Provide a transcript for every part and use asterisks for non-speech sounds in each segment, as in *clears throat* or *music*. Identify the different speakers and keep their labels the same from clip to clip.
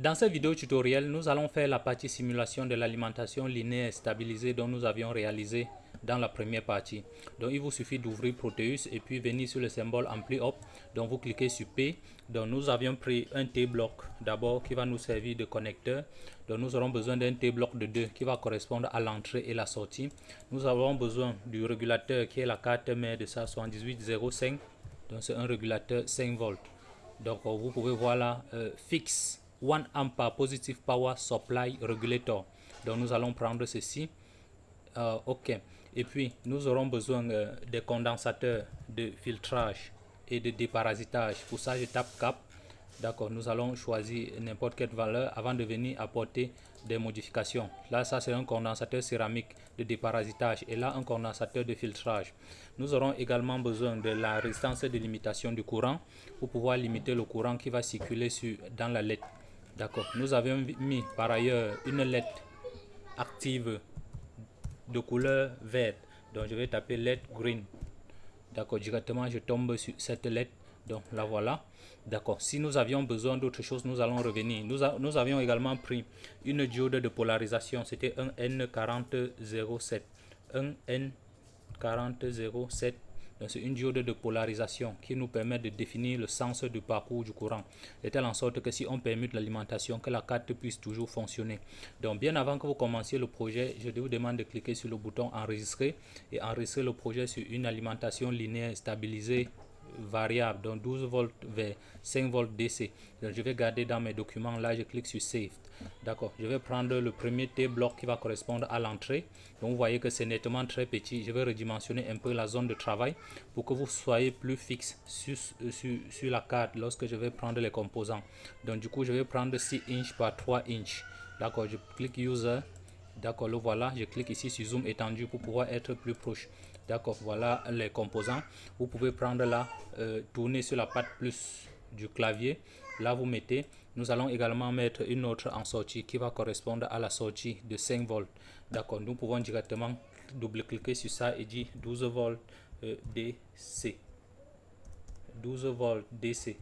Speaker 1: Dans cette vidéo tutoriel, nous allons faire la partie simulation de l'alimentation linéaire stabilisée dont nous avions réalisé dans la première partie. Donc il vous suffit d'ouvrir Proteus et puis venir sur le symbole Ampli Up. Donc vous cliquez sur P. Donc nous avions pris un T-bloc d'abord qui va nous servir de connecteur. Donc nous aurons besoin d'un T-bloc de 2 qui va correspondre à l'entrée et la sortie. Nous avons besoin du régulateur qui est la carte mère de ça 7805. Donc c'est un régulateur 5 volts. Donc vous pouvez voir là euh, fixe 1 ampere positive power supply regulator. Donc nous allons prendre ceci. Euh, ok. Et puis nous aurons besoin euh, des condensateurs de filtrage et de déparasitage. Pour ça, je tape cap. D'accord, nous allons choisir n'importe quelle valeur avant de venir apporter des modifications. Là, ça c'est un condensateur céramique de déparasitage et là un condensateur de filtrage. Nous aurons également besoin de la résistance de limitation du courant pour pouvoir limiter le courant qui va circuler sur, dans la LED. D'accord. Nous avons mis par ailleurs une LED active de couleur verte. Donc je vais taper LED green. D'accord. Directement je tombe sur cette LED. Donc la voilà. D'accord. Si nous avions besoin d'autre chose, nous allons revenir. Nous, nous avions également pris une diode de polarisation. C'était un N4007. Un N4007 c'est une diode de polarisation qui nous permet de définir le sens du parcours du courant, de telle en sorte que si on permet de l'alimentation, que la carte puisse toujours fonctionner. Donc bien avant que vous commenciez le projet, je vous demande de cliquer sur le bouton enregistrer et enregistrer le projet sur une alimentation linéaire stabilisée variable, donc 12 volts vers 5 volts DC. Donc, je vais garder dans mes documents, là je clique sur Save. D'accord, je vais prendre le premier T-bloc qui va correspondre à l'entrée. Donc vous voyez que c'est nettement très petit. Je vais redimensionner un peu la zone de travail pour que vous soyez plus fixe sur, sur, sur la carte lorsque je vais prendre les composants. Donc du coup, je vais prendre 6 inches par 3 inches. D'accord, je clique User. D'accord, le voilà. Je clique ici sur Zoom étendu pour pouvoir être plus proche. D'accord, voilà les composants. Vous pouvez prendre là, euh, tourner sur la patte plus du clavier. Là, vous mettez. Nous allons également mettre une autre en sortie qui va correspondre à la sortie de 5 volts. D'accord, nous pouvons directement double-cliquer sur ça et dire 12 volts euh, DC. 12 volts DC.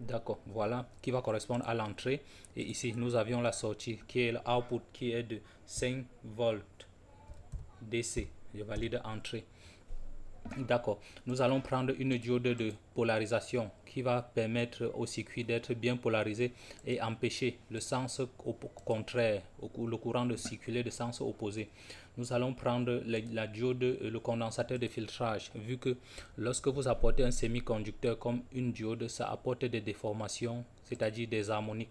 Speaker 1: D'accord, voilà, qui va correspondre à l'entrée. Et ici, nous avions la sortie qui est l'output qui est de 5 volts DC. Je valide entrée. D'accord. Nous allons prendre une diode de polarisation qui va permettre au circuit d'être bien polarisé et empêcher le sens au contraire, le courant de circuler de sens opposé. Nous allons prendre la diode, le condensateur de filtrage, vu que lorsque vous apportez un semi-conducteur comme une diode, ça apporte des déformations, c'est-à-dire des harmoniques.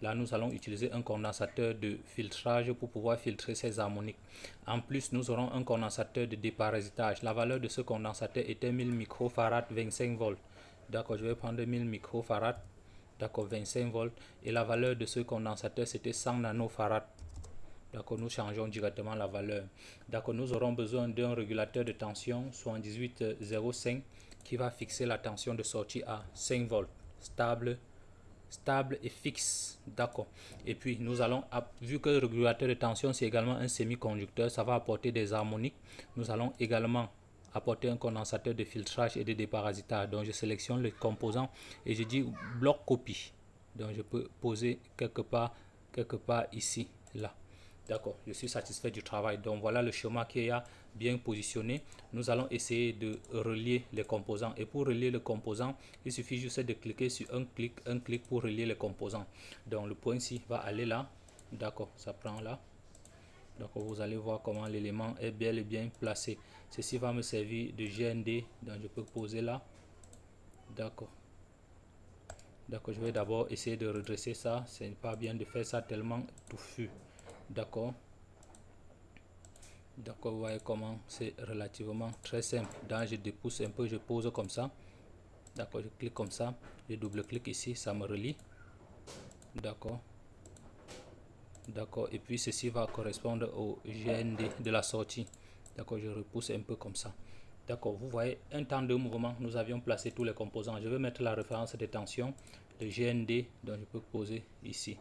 Speaker 1: Là, nous allons utiliser un condensateur de filtrage pour pouvoir filtrer ces harmoniques. En plus, nous aurons un condensateur de déparasitage. La valeur de ce condensateur était 1000 microfarad 25 volts. D'accord, je vais prendre 1000 microfarad. D'accord, 25 volts. Et la valeur de ce condensateur, c'était 100 nanofarad. D'accord, nous changeons directement la valeur. D'accord, nous aurons besoin d'un régulateur de tension 7805 qui va fixer la tension de sortie à 5 volts, stable stable et fixe. D'accord. Et puis, nous allons, vu que le régulateur de tension, c'est également un semi-conducteur, ça va apporter des harmoniques. Nous allons également apporter un condensateur de filtrage et de déparasitage. Donc, je sélectionne le composant et je dis bloc copie. Donc, je peux poser quelque part, quelque part ici, là. D'accord, je suis satisfait du travail. Donc voilà le schéma qui est bien positionné. Nous allons essayer de relier les composants. Et pour relier le composant, il suffit juste de cliquer sur un clic, un clic pour relier les composants. Donc le point ci va aller là. D'accord, ça prend là. Donc vous allez voir comment l'élément est bien et bien placé. Ceci va me servir de GND. Donc je peux poser là. D'accord. D'accord, je vais d'abord essayer de redresser ça. Ce n'est pas bien de faire ça tellement touffu. D'accord. D'accord, vous voyez comment c'est relativement très simple. Dans je dépousse un peu, je pose comme ça. D'accord, je clique comme ça. Je double-clique ici, ça me relie. D'accord. D'accord, et puis ceci va correspondre au GND de la sortie. D'accord, je repousse un peu comme ça. D'accord, vous voyez un temps de mouvement, nous avions placé tous les composants. Je vais mettre la référence de tension, de GND, donc je peux poser ici.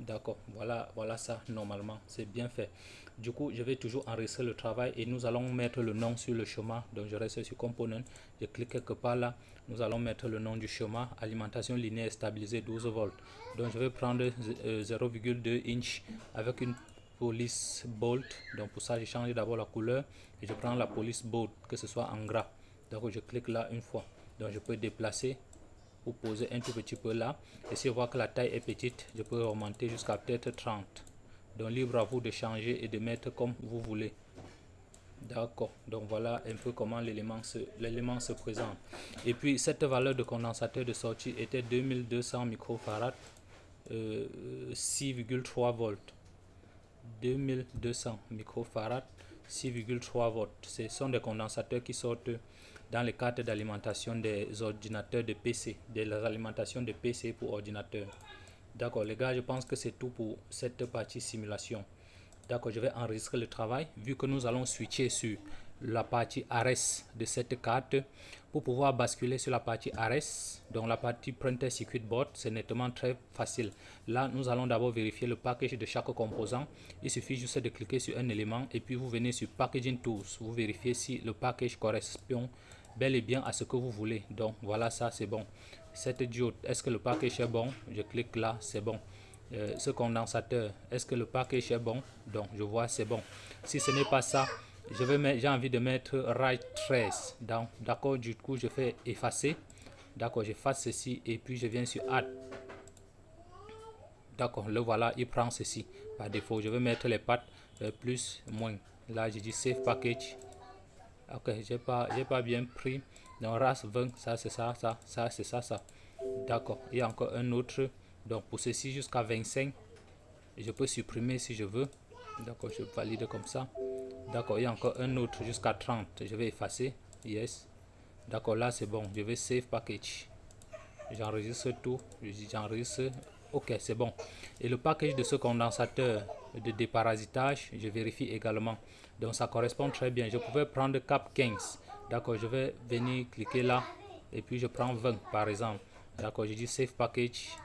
Speaker 1: D'accord, voilà, voilà ça normalement, c'est bien fait. Du coup, je vais toujours enregistrer le travail et nous allons mettre le nom sur le chemin. Donc, je reste sur Component, je clique quelque part là. Nous allons mettre le nom du chemin, alimentation linéaire stabilisée 12 volts. Donc, je vais prendre 0,2 euh, inch avec une police bolt. Donc, pour ça, j'ai changé d'abord la couleur et je prends la police bolt, que ce soit en gras. Donc, je clique là une fois. Donc, je peux déplacer poser un tout petit peu là. Et si je vois que la taille est petite, je peux augmenter jusqu'à peut-être 30. Donc libre à vous de changer et de mettre comme vous voulez. D'accord, donc voilà un peu comment l'élément se, se présente. Et puis cette valeur de condensateur de sortie était 2200 microfarad, 6,3 euh, volts. 2200 microfarad, 6,3 volts. Ce sont des condensateurs qui sortent dans les cartes d'alimentation des ordinateurs de PC, des alimentations de PC pour ordinateurs. D'accord les gars, je pense que c'est tout pour cette partie simulation. D'accord, je vais enregistrer le travail. Vu que nous allons switcher sur la partie ARES de cette carte pour pouvoir basculer sur la partie ARES, donc la partie Printer Circuit Board, c'est nettement très facile. Là, nous allons d'abord vérifier le package de chaque composant. Il suffit juste de cliquer sur un élément et puis vous venez sur Packaging Tools. Vous vérifiez si le package correspond bel et bien à ce que vous voulez. Donc voilà, ça c'est bon. Cette diode, est-ce que le package est bon? Je clique là, c'est bon. Euh, ce condensateur, est-ce que le package est bon? Donc je vois, c'est bon. Si ce n'est pas ça, j'ai envie de mettre right trace. D'accord, du coup, je fais effacer. D'accord, j'efface ceci et puis je viens sur add. D'accord, le voilà, il prend ceci par défaut. Je vais mettre les pattes euh, plus, moins. Là, je dis save package ok j'ai pas j'ai pas bien pris. Donc race 20 ça c'est ça ça ça c'est ça ça. D'accord. Il y a encore un autre. Donc pour ceci jusqu'à 25 je peux supprimer si je veux. D'accord je valide comme ça. D'accord il y a encore un autre jusqu'à 30 je vais effacer. Yes. D'accord là c'est bon. Je vais save package. J'enregistre tout. J'enregistre. Ok c'est bon. Et le package de ce condensateur de déparasitage je vérifie également donc ça correspond très bien. Je pouvais prendre cap 15. D'accord, je vais venir cliquer là. Et puis je prends 20 par exemple. D'accord, je dis Save Package.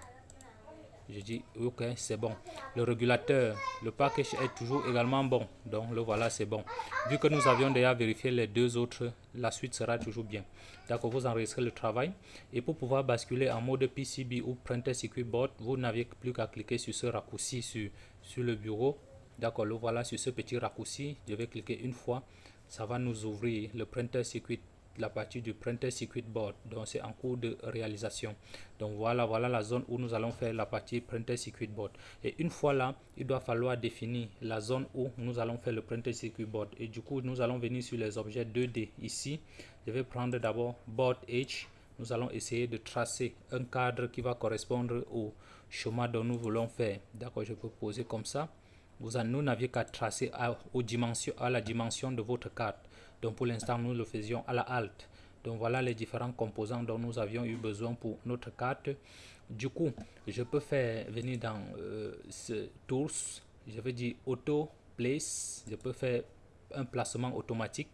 Speaker 1: Je dis OK, c'est bon. Le régulateur, le package est toujours également bon. Donc le voilà, c'est bon. Vu que nous avions déjà vérifié les deux autres, la suite sera toujours bien. D'accord, vous enregistrez le travail. Et pour pouvoir basculer en mode PCB ou Printer Circuit Board, vous n'avez plus qu'à cliquer sur ce raccourci sur, sur le bureau D'accord, le voilà sur ce petit raccourci. Je vais cliquer une fois. Ça va nous ouvrir le printer circuit, la partie du printer circuit board. Donc c'est en cours de réalisation. Donc voilà, voilà la zone où nous allons faire la partie printer circuit board. Et une fois là, il doit falloir définir la zone où nous allons faire le printer circuit board. Et du coup, nous allons venir sur les objets 2D. Ici, je vais prendre d'abord board edge. Nous allons essayer de tracer un cadre qui va correspondre au chemin dont nous voulons faire. D'accord, je peux poser comme ça vous nous n'aviez qu'à tracer à, aux dimensions, à la dimension de votre carte. Donc pour l'instant, nous le faisions à la halte. Donc voilà les différents composants dont nous avions eu besoin pour notre carte. Du coup, je peux faire venir dans euh, ce tools, je vais dire auto place, je peux faire un placement automatique.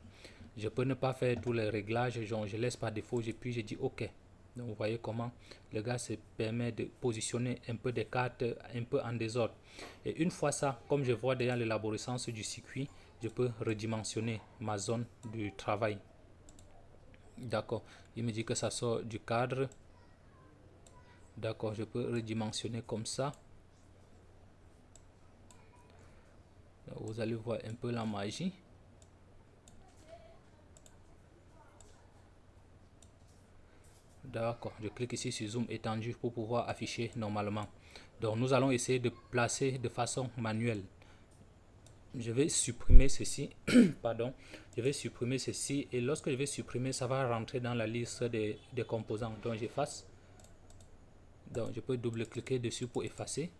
Speaker 1: Je peux ne pas faire tous les réglages, genre je laisse par défaut, et puis je dis OK. Donc vous voyez comment le gars se permet de positionner un peu des cartes un peu en désordre. Et une fois ça, comme je vois déjà l'élaboration du circuit, je peux redimensionner ma zone du travail. D'accord. Il me dit que ça sort du cadre. D'accord, je peux redimensionner comme ça. Vous allez voir un peu la magie. D'accord, je clique ici sur zoom étendu pour pouvoir afficher normalement. Donc nous allons essayer de placer de façon manuelle. Je vais supprimer ceci, *clears throat* pardon, je vais supprimer ceci et lorsque je vais supprimer, ça va rentrer dans la liste des, composants. Donc j'efface. Donc je peux double-cliquer dessus pour effacer.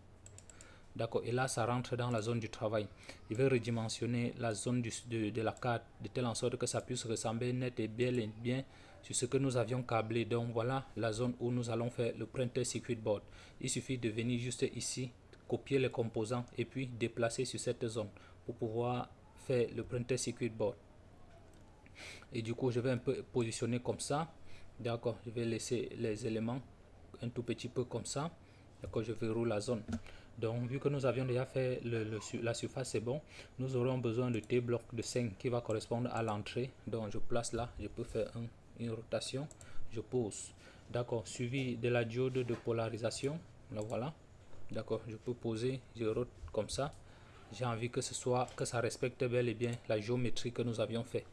Speaker 1: D'accord, et là ça rentre dans la zone du travail. Je vais redimensionner la zone de, la carte de telle sorte que ça puisse ressembler net et bien, bien sur ce que nous avions câblé. Donc voilà la zone où nous allons faire le printer circuit board. Il suffit de venir juste ici, copier les composants et puis déplacer sur cette zone pour pouvoir faire le printer circuit board. Et du coup, je vais un peu positionner comme ça. D'accord, je vais laisser les éléments un tout petit peu comme ça. D'accord, je verrouille la zone. Donc, vu que nous avions déjà fait le, la surface, c'est bon. Nous aurons besoin de T bloc de 5 qui va correspondre à l'entrée. Donc, je place là. Je peux faire une rotation. Je pose. D'accord. Suivi de la diode de polarisation. Là, voilà. D'accord. Je peux poser. Je rote comme ça. J'ai envie que ce soit, que ça respecte bel et bien la géométrie que nous avions fait.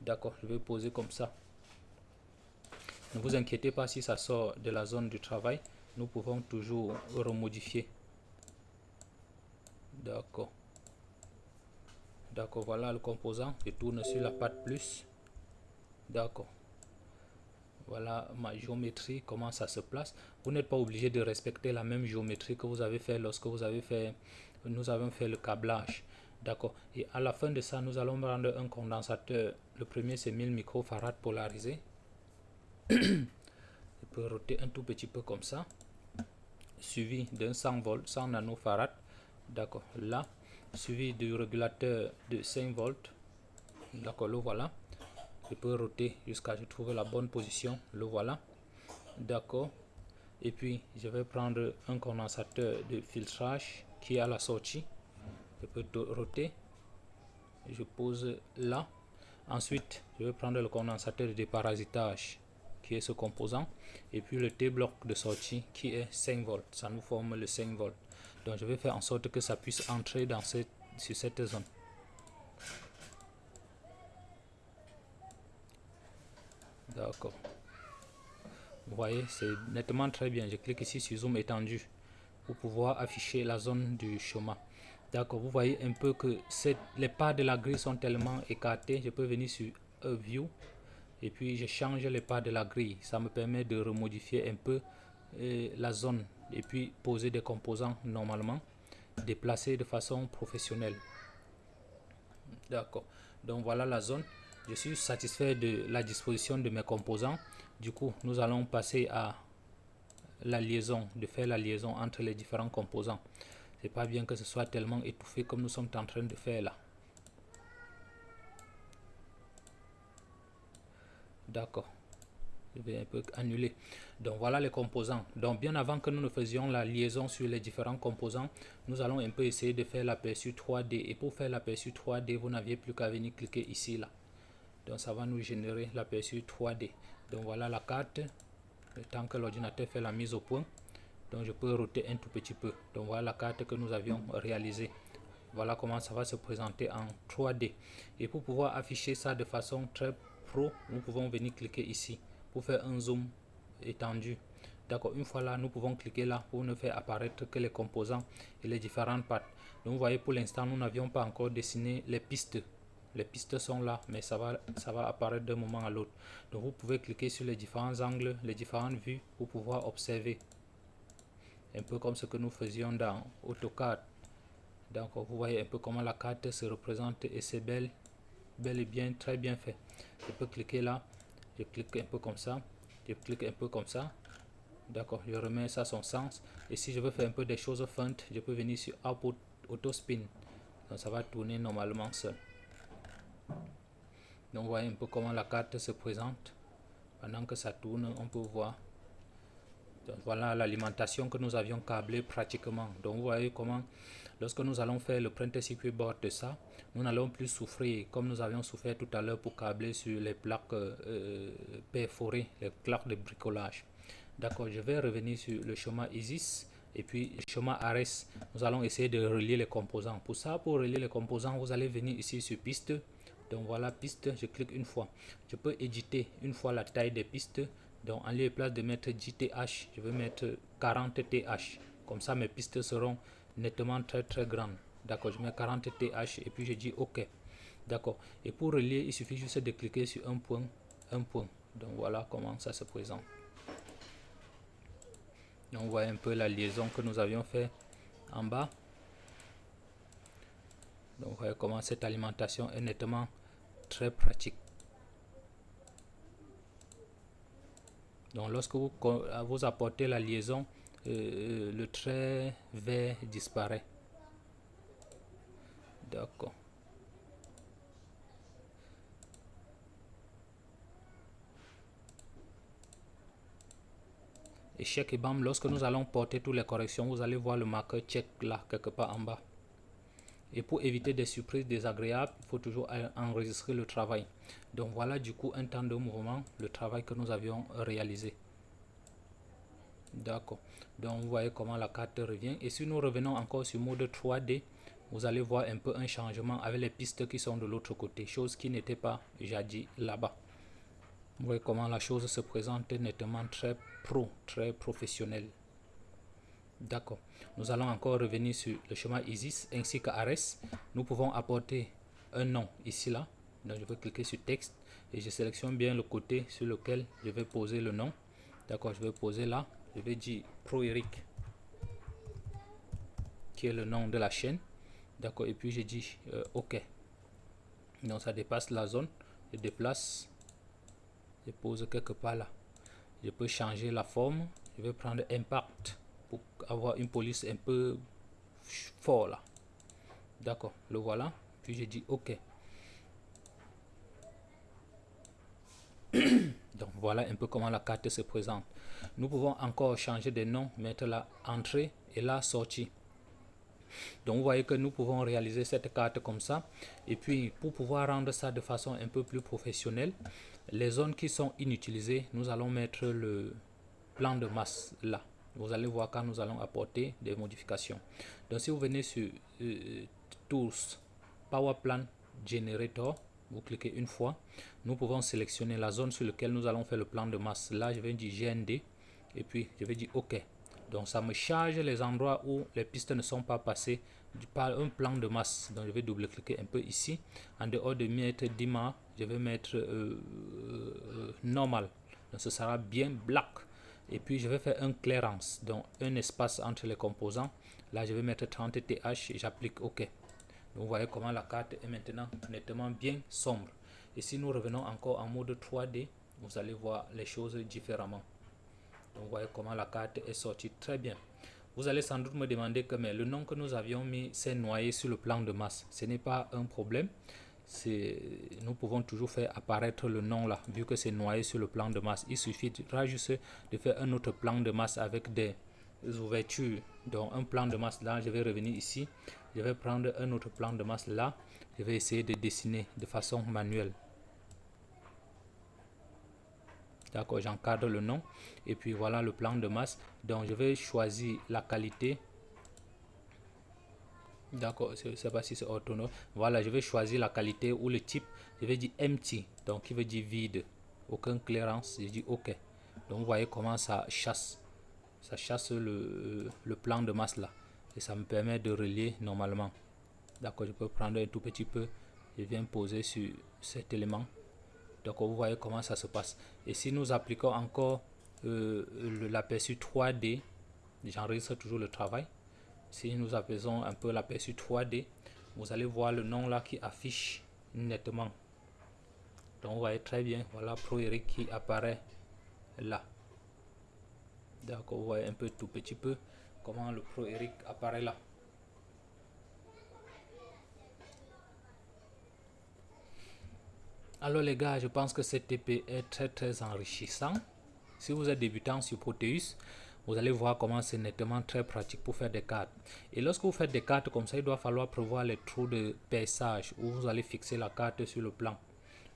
Speaker 1: D'accord. Je vais poser comme ça. Ne vous inquiétez pas si ça sort de la zone du travail. Nous pouvons toujours remodifier. D'accord. D'accord, voilà le composant. Je tourne sur la patte plus. D'accord. Voilà ma géométrie, comment ça se place. Vous n'êtes pas obligé de respecter la même géométrie que vous avez fait lorsque vous avez fait, nous avons fait le câblage. D'accord. Et à la fin de ça, nous allons prendre un condensateur. Le premier, c'est 1000 microfarads polarisé. *coughs* Je peux roter un tout petit peu comme ça. Suivi d'un 100 volts, 100 nanofarad d'accord là suivi du régulateur de 5 volts d'accord le voilà je peux roter jusqu'à je trouve la bonne position le voilà. D'accord. Et puis je vais prendre un condensateur de filtrage qui est à la sortie. Je peux roter. Je pose là. Ensuite je vais prendre le condensateur de déparasitage qui est ce composant. Et puis le T-bloc de sortie qui est 5 volts. Ça nous forme le 5 volts. Donc je vais faire en sorte que ça puisse entrer dans cette, sur cette zone. D'accord. Vous voyez, c'est nettement très bien. Je clique ici sur zoom étendu pour pouvoir afficher la zone du chemin. D'accord, vous voyez un peu que les pas de la grille sont tellement écartés. Je peux venir sur View et puis je change les pas de la grille. Ça me permet de remodifier un peu euh, la zone et puis poser des composants normalement déplacer de façon professionnelle d'accord donc voilà la zone je suis satisfait de la disposition de mes composants. Du coup nous allons passer à la liaison de faire la liaison entre les différents composants. C'est pas bien que ce soit tellement étouffé comme nous sommes en train de faire là. D'accord. Je vais un peu annuler. Donc voilà les composants. Donc bien avant que nous ne faisions la liaison sur les différents composants nous allons un peu essayer de faire l'aperçu 3d et pour faire l'aperçu 3d vous n'aviez plus qu'à venir cliquer ici là donc ça va nous générer l'aperçu 3d donc voilà la carte le temps que l'ordinateur fait la mise au point donc je peux roter un tout petit peu donc voilà la carte que nous avions réalisée voilà comment ça va se présenter en 3d et pour pouvoir afficher ça de façon très pro nous pouvons venir cliquer ici pour faire un zoom étendu. D'accord, une fois là, nous pouvons cliquer là pour ne faire apparaître que les composants et les différentes parts. Donc vous voyez, pour l'instant, nous n'avions pas encore dessiné les pistes. Les pistes sont là, mais ça va, ça va apparaître d'un moment à l'autre. Donc vous pouvez cliquer sur les différents angles, les différentes vues pour pouvoir observer. Un peu comme ce que nous faisions dans AutoCAD. Donc vous voyez un peu comment la carte se représente et c'est belle, bel et bien, très bien fait. Je peux cliquer là je clique un peu comme ça je clique un peu comme ça d'accord je remets ça son sens et si je veux faire un peu des choses feintes je peux venir sur output auto spin donc ça va tourner normalement seul donc voyez un peu comment la carte se présente pendant que ça tourne on peut voir donc voilà l'alimentation que nous avions câblé pratiquement donc vous voyez comment lorsque nous allons faire le printer circuit board de ça nous n'allons plus souffrir comme nous avions souffert tout à l'heure pour câbler sur les plaques euh, perforées, les plaques de bricolage. D'accord, je vais revenir sur le chemin ISIS et puis chemin ARES. Nous allons essayer de relier les composants. Pour ça, pour relier les composants, vous allez venir ici sur piste. Donc voilà piste, je clique une fois. Je peux éditer une fois la taille des pistes. Donc en lieu place de mettre JTH, je vais mettre 40 TH. Comme ça, mes pistes seront nettement très très grandes. D'accord, je mets 40 TH et puis je dis OK. D'accord. Et pour relier, il suffit juste de cliquer sur un point, un point. Donc voilà comment ça se présente. Donc, on voit un peu la liaison que nous avions fait en bas. Donc voyez comment cette alimentation est nettement très pratique. Donc lorsque vous, vous apportez la liaison, euh, le trait vert disparaît. D'accord. et check et bam lorsque nous allons porter toutes les corrections vous allez voir le marqueur check là quelque part en bas et pour éviter des surprises désagréables il faut toujours enregistrer le travail. Donc voilà du coup un temps de mouvement le travail que nous avions réalisé. D'accord. Donc vous voyez comment la carte revient. Et si nous revenons encore sur mode 3d vous allez voir un peu un changement avec les pistes qui sont de l'autre côté chose qui n'était pas jadis là-bas. Vous voyez comment la chose se présente nettement très pro, très professionnel. D'accord. Nous allons encore revenir sur le chemin ISIS ainsi qu'ARES. Nous pouvons apporter un nom ici là. Donc je vais cliquer sur texte et je sélectionne bien le côté sur lequel je vais poser le nom. D'accord, je vais poser là. Je vais dire Pro Eric qui est le nom de la chaîne. D'accord, et puis je dis euh, OK. Donc ça dépasse la zone. Je déplace je pose quelque part là je peux changer la forme je vais prendre impact avoir une police un peu fort là. D'accord le voilà. Puis je dis ok. *coughs* Donc voilà un peu comment la carte se présente. Nous pouvons encore changer de nom mettre la entrée et la sortie. Donc vous voyez que nous pouvons réaliser cette carte comme ça. Et puis pour pouvoir rendre ça de façon un peu plus professionnelle les zones qui sont inutilisées nous allons mettre le plan de masse là vous allez voir quand nous allons apporter des modifications. Donc si vous venez sur euh, tools power plan generator vous cliquez une fois nous pouvons sélectionner la zone sur laquelle nous allons faire le plan de masse. Là je vais dire gnd et puis je vais dire ok. Donc ça me charge les endroits où les pistes ne sont pas passées par un plan de masse. Donc je vais double cliquer un peu ici. En dehors de mettre dima je vais mettre euh, euh, normal. Donc ce sera bien black et puis je vais faire un clearance donc un espace entre les composants. Là je vais mettre 30 th et j'applique ok. Donc vous voyez comment la carte est maintenant nettement bien sombre. Et si nous revenons encore en mode 3d vous allez voir les choses différemment. Donc vous voyez comment la carte est sortie très bien. Vous allez sans doute me demander que le nom que nous avions mis s'est noyé sur le plan de masse. Ce n'est pas un problème. Nous pouvons toujours faire apparaître le nom là, vu que c'est noyé sur le plan de masse. Il suffit de, juste de faire un autre plan de masse avec des ouvertures. Donc un plan de masse là, je vais revenir ici. Je vais prendre un autre plan de masse là. Je vais essayer de dessiner de façon manuelle. D'accord, j'encadre le nom. Et puis voilà le plan de masse. Donc je vais choisir la qualité. D'accord, je sais pas si c'est autonome. Voilà, je vais choisir la qualité ou le type. Je vais dire empty, donc qui veut dire vide. Aucun clairance, je dis OK. Donc vous voyez comment ça chasse. Ça chasse le, le plan de masse là. Et ça me permet de relier normalement. D'accord, je peux prendre un tout petit peu. Je viens poser sur cet élément donc vous voyez comment ça se passe. Et si nous appliquons encore euh, l'aperçu 3D, j'enregistre toujours le travail. Si nous apaisons un peu l'aperçu 3D, vous allez voir le nom là qui affiche nettement. Donc vous voyez très bien, voilà Pro Eric qui apparaît là. D'accord, vous voyez un peu tout petit peu comment le Pro Eric apparaît là. Alors les gars, je pense que cette TP est très très enrichissant. Si vous êtes débutant sur Proteus, vous allez voir comment c'est nettement très pratique pour faire des cartes. Et lorsque vous faites des cartes comme ça, il doit falloir prévoir les trous de paysage où vous allez fixer la carte sur le plan.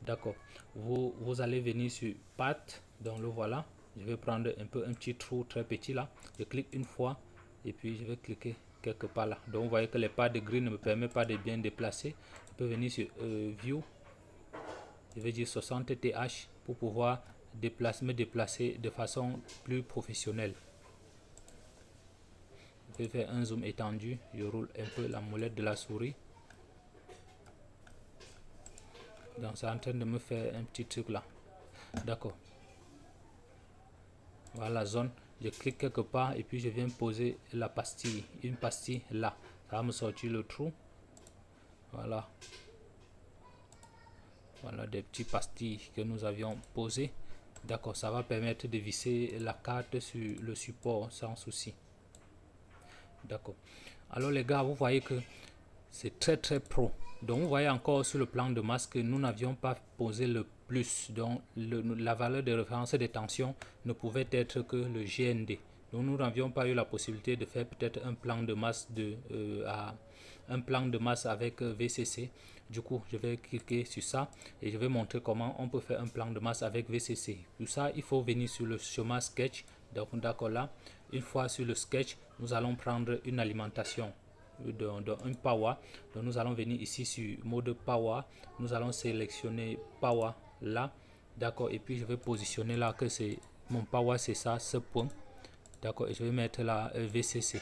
Speaker 1: D'accord. Vous, vous allez venir sur Path, donc le voilà. Je vais prendre un peu un petit trou très petit là. Je clique une fois et puis je vais cliquer quelque part là. Donc vous voyez que les pas de gris ne me permettent pas de bien déplacer. Je peux venir sur euh, View je vais dire 60 th pour pouvoir déplacer, me déplacer de façon plus professionnelle. Faire un zoom étendu, je roule un peu la molette de la souris. Donc c'est en train de me faire un petit truc là. D'accord. Voilà zone. Je clique quelque part et puis je viens poser la pastille. Une pastille là. Ça va me sortir le trou. Voilà voilà des petits pastilles que nous avions posé d'accord ça va permettre de visser la carte sur le support sans souci d'accord alors les gars vous voyez que c'est très très pro donc vous voyez encore sur le plan de masque nous n'avions pas posé le plus. Donc, la valeur de référence des tensions ne pouvait être que le GND. Donc, nous n'avions pas eu la possibilité de faire peut-être un plan de masse de, euh, à, un plan de masse avec euh, VCC. Du coup, je vais cliquer sur ça et je vais montrer comment on peut faire un plan de masse avec VCC. Tout ça, il faut venir sur le chemin sketch. Donc, d'accord là, une fois sur le sketch, nous allons prendre une alimentation d'un power. Donc, nous allons venir ici sur mode power. Nous allons sélectionner power là. D'accord. Et puis, je vais positionner là que c'est mon power, c'est ça, ce point. D'accord. Et je vais mettre la VCC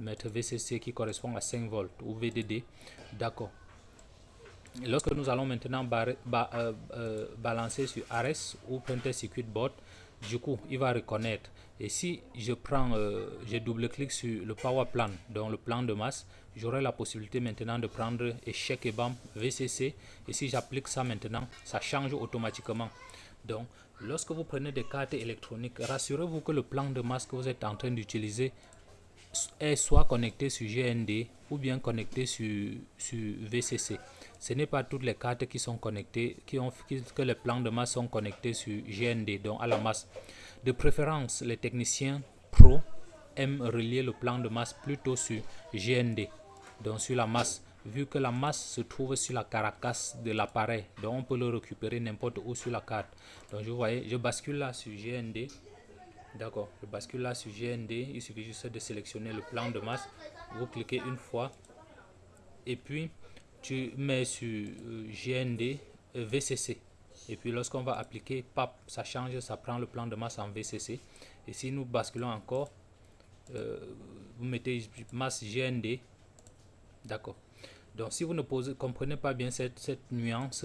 Speaker 1: mettre VCC qui correspond à 5 volts ou VDD. D'accord. Lorsque nous allons maintenant euh, euh, balancer sur RS ou Printed Circuit Board, du coup, il va reconnaître. Et si je prends, euh, je double-clique sur le Power Plan, dans le plan de masse, j'aurai la possibilité maintenant de prendre échec et BAM VCC. Et si j'applique ça maintenant, ça change automatiquement. Donc, lorsque vous prenez des cartes électroniques, rassurez-vous que le plan de masse que vous êtes en train d'utiliser est soit connecté sur GND ou bien connecté sur, sur VCC. Ce n'est pas toutes les cartes qui sont connectées, qui ont, que les plans de masse sont connectés sur GND, donc à la masse. De préférence, les techniciens pro aiment relier le plan de masse plutôt sur GND, donc sur la masse, vu que la masse se trouve sur la caracasse de l'appareil, donc on peut le récupérer n'importe où sur la carte. Donc je voyais, je bascule là sur GND D'accord, je bascule là sur GND, il suffit juste de sélectionner le plan de masse, vous cliquez une fois. Et puis tu mets sur euh, GND euh, VCC et puis lorsqu'on va appliquer, pap, ça change, ça prend le plan de masse en VCC et si nous basculons encore, euh, vous mettez masse GND, d'accord. Donc si vous ne comprenez pas bien cette, cette nuance,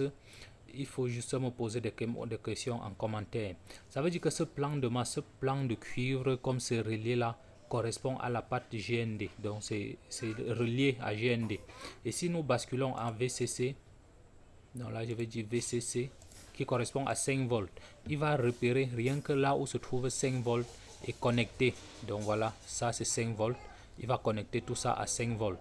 Speaker 1: il faut justement poser des, des, questions en commentaire. Ça veut dire que ce plan de masse, ce plan de cuivre comme c'est relié là, correspond à la partie GND. Donc c'est relié à GND. Et si nous basculons en VCC, donc là je vais dire VCC, qui correspond à 5 volts, il va repérer rien que là où se trouve 5 volts et connecté. Donc voilà, ça c'est 5 volts. Il va connecter tout ça à 5 volts.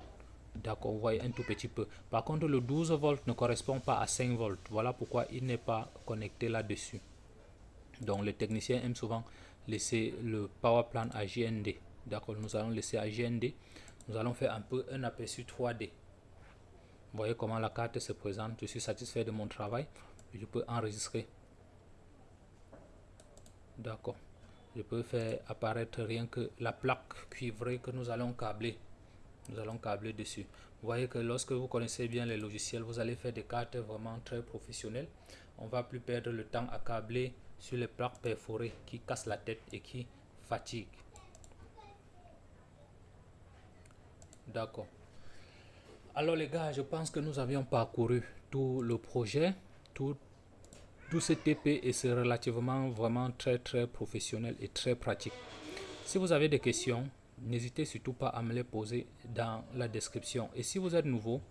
Speaker 1: D'accord, vous voyez un tout petit peu. Par contre, le 12 volts ne correspond pas à 5 volts. Voilà pourquoi il n'est pas connecté là-dessus. Donc, les techniciens aiment souvent laisser le power plan à GND. D'accord, nous allons laisser à GND. Nous allons faire un peu un aperçu 3D. Vous voyez comment la carte se présente. Je suis satisfait de mon travail. Je peux enregistrer. D'accord. Je peux faire apparaître rien que la plaque cuivrée que nous allons câbler nous allons câbler dessus. Vous voyez que lorsque vous connaissez bien les logiciels, vous allez faire des cartes vraiment très professionnelles. On va plus perdre le temps à câbler sur les plaques perforées qui cassent la tête et qui fatiguent. D'accord. Alors les gars, je pense que nous avions parcouru tout le projet, tout, tout ce TP et c'est relativement vraiment très très professionnel et très pratique. Si vous avez des questions, n'hésitez surtout pas à me les poser dans la description. Et si vous êtes nouveau,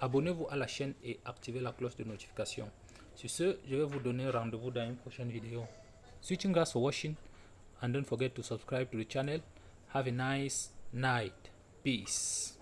Speaker 1: abonnez-vous à la chaîne et activez la cloche de notification. Sur ce, je vais vous donner rendez-vous dans une prochaine vidéo. Switching guys for watching and don't forget to subscribe to the channel. Have a nice night. Peace.